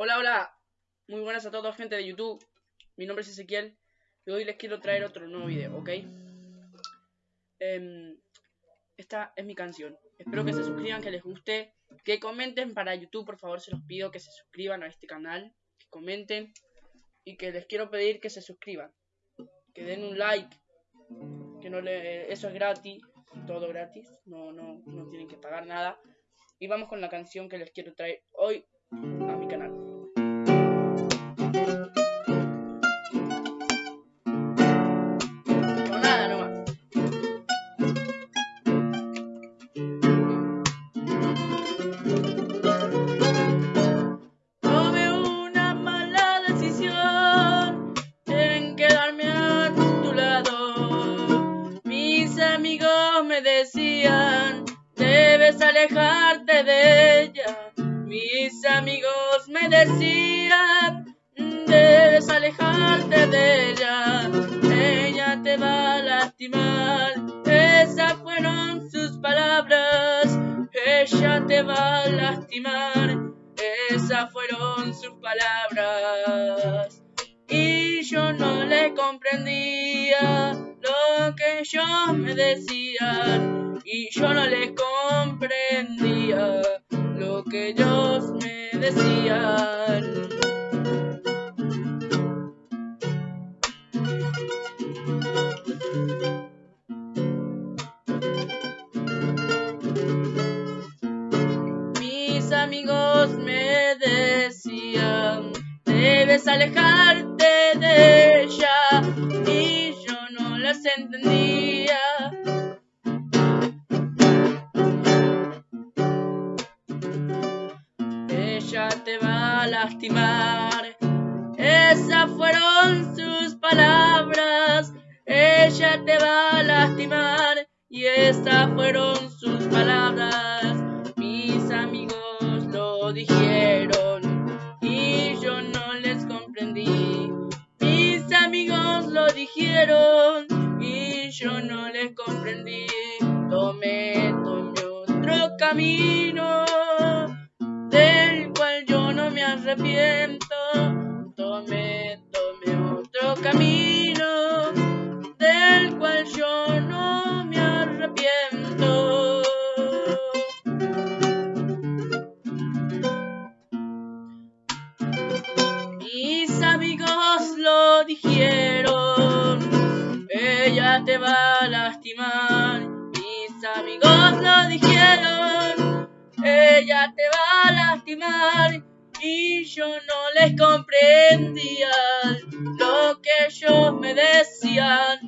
Hola, hola. Muy buenas a todos, gente de YouTube. Mi nombre es Ezequiel y hoy les quiero traer otro nuevo video, ¿ok? Em, esta es mi canción. Espero que se suscriban, que les guste, que comenten para YouTube, por favor, se los pido que se suscriban a este canal, que comenten y que les quiero pedir que se suscriban, que den un like, que no le, eso es gratis, todo gratis, no, no, no tienen que pagar nada. Y vamos con la canción que les quiero traer hoy a mi canal. Alejarte de ella. Mis amigos me decían, debes alejarte de ella. Ella te va a lastimar. Esas fueron sus palabras. Ella te va a lastimar. Esas fueron sus palabras. Y yo no le comprendía lo que ellos me decían y yo no les comprendía lo que ellos me decían. Mis amigos me decían, debes alejarte de ella entendía. Ella te va a lastimar. Esas fueron sus palabras. Ella te va a lastimar. Y esas fueron sus palabras. Mis amigos lo dijeron. Y yo no les comprendí. Mis amigos lo dijeron yo no les comprendí. Tomé, tomé otro camino arrepiento. Tomé, tomé otro camino del cual yo no me arrepiento. Mis amigos lo dijeron ella te va a lastimar. Mis amigos lo dijeron, ella te va a lastimar. Y yo no les comprendía lo que ellos me decían.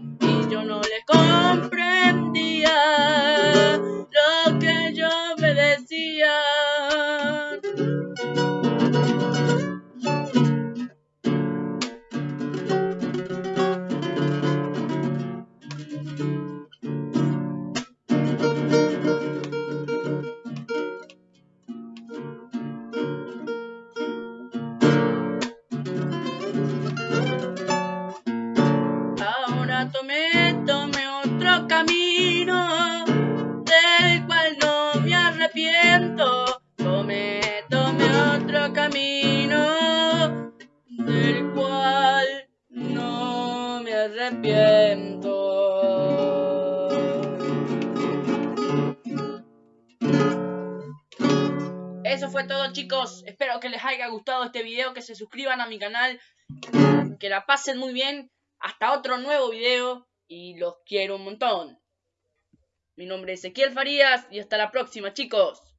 Arrepiento. Eso fue todo chicos, espero que les haya gustado este video, que se suscriban a mi canal, que la pasen muy bien hasta otro nuevo video y los quiero un montón. Mi nombre es Ezequiel Farías y hasta la próxima chicos.